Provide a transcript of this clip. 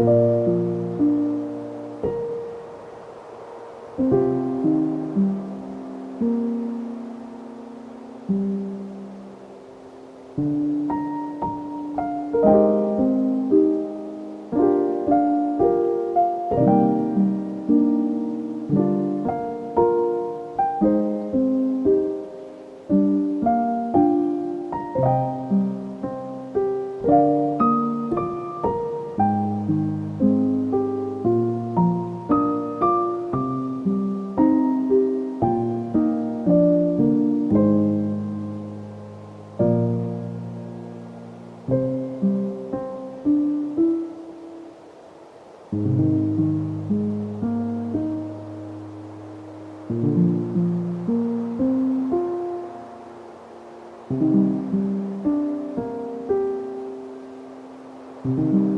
you. thank you